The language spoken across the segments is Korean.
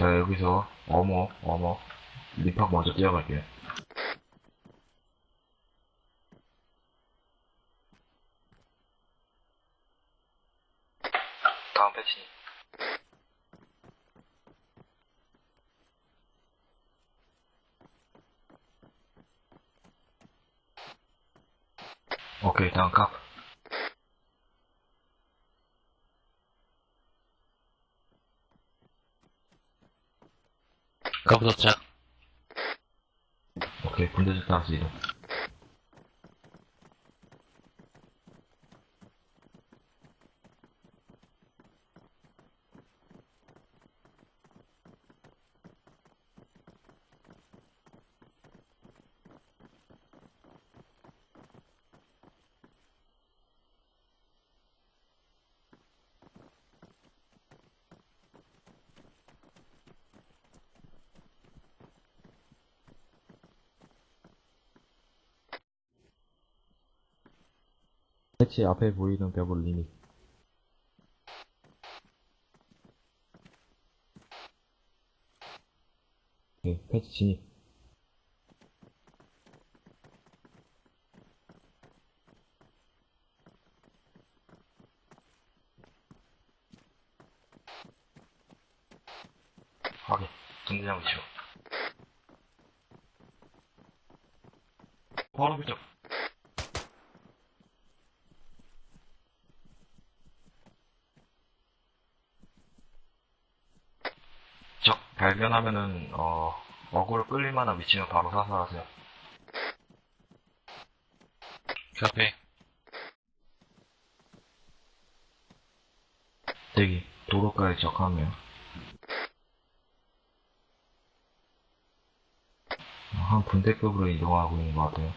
자, 여기서 어머, 어머. 립학 먼저 뛰어갈게요. 다음 패치. 오케이, 다음 컵. 카프 도착. 오케이, 군대적 따라서 이동. 패치 앞에 보이는 벽을 리밋. 오케이, 패치 진입. 확인. 군대장 위치로. 바로 그쪽. 적 발견하면은 어 어그로 끌릴 만한 위치는 바로 사살하세요. 카피. 대기 도로가에 적하면 한 분대급으로 이동하고 있는 것 같아요.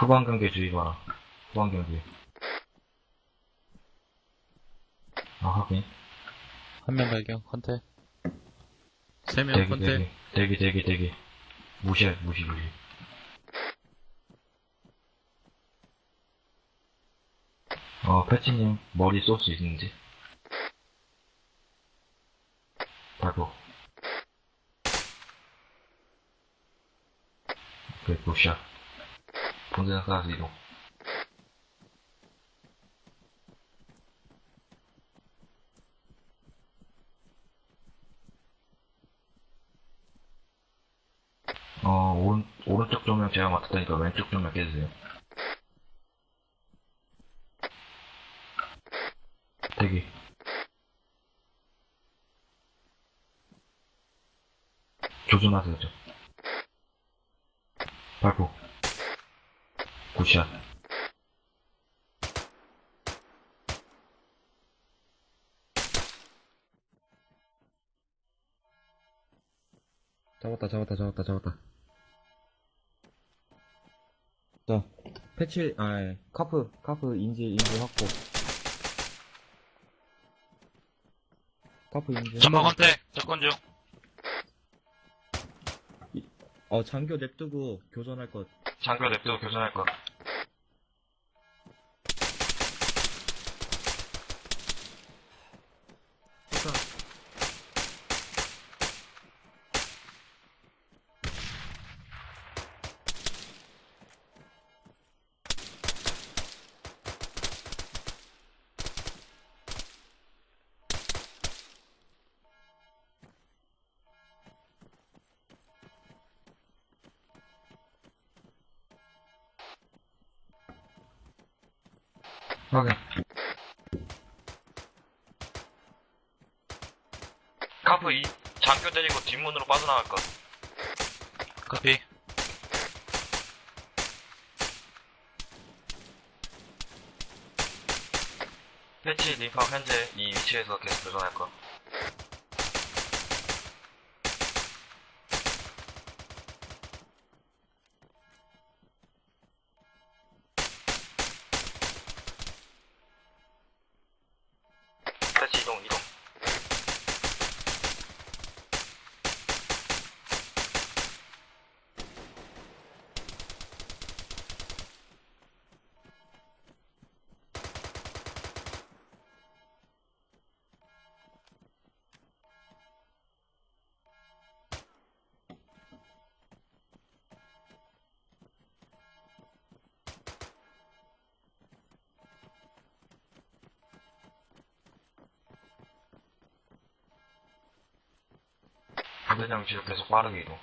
후방 경계 주의 봐라. 후방 경계. 아 확인. 한 명 발견, 컨테. 세 명, 대기 컨테. 대기 대기 대기 대기. 무시해 무시 무시. 어 패치님 머리 쏠 수 있는지. 발포. 오케이 굿샷. 본대장 쌓아서 이동. 어, 오른, 오른쪽 조명 제가 맡았다니까 왼쪽 조명 깨주세요. 대기. 조준하세요, 저. 발포. 굿샷. 잡았다, 잡았다, 잡았다, 잡았다. 패치, 아, 예. 카프, 카프 인지, 인지 확보. 카프 인지. 전방 컨테. 접근 중. 어, 장교 냅두고 교전할 것. 장교 냅두고 교전할 거. 확인. 카프 2, 장교 데리고 뒷문으로 빠져나갈 거. 카피. 패치 림팍 현재 이 위치에서 계속 교전할 거. 패치 이동, 반대장 지역 계속 빠르게 이동.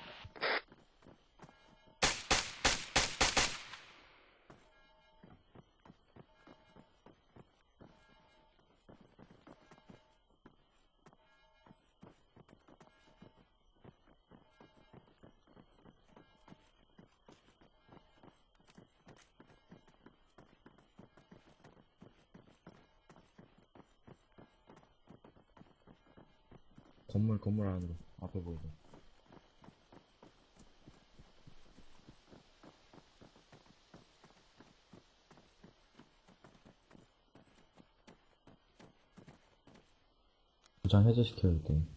건물, 건물 안으로. 앞에 보이죠. 도장 해제시켜야 돼.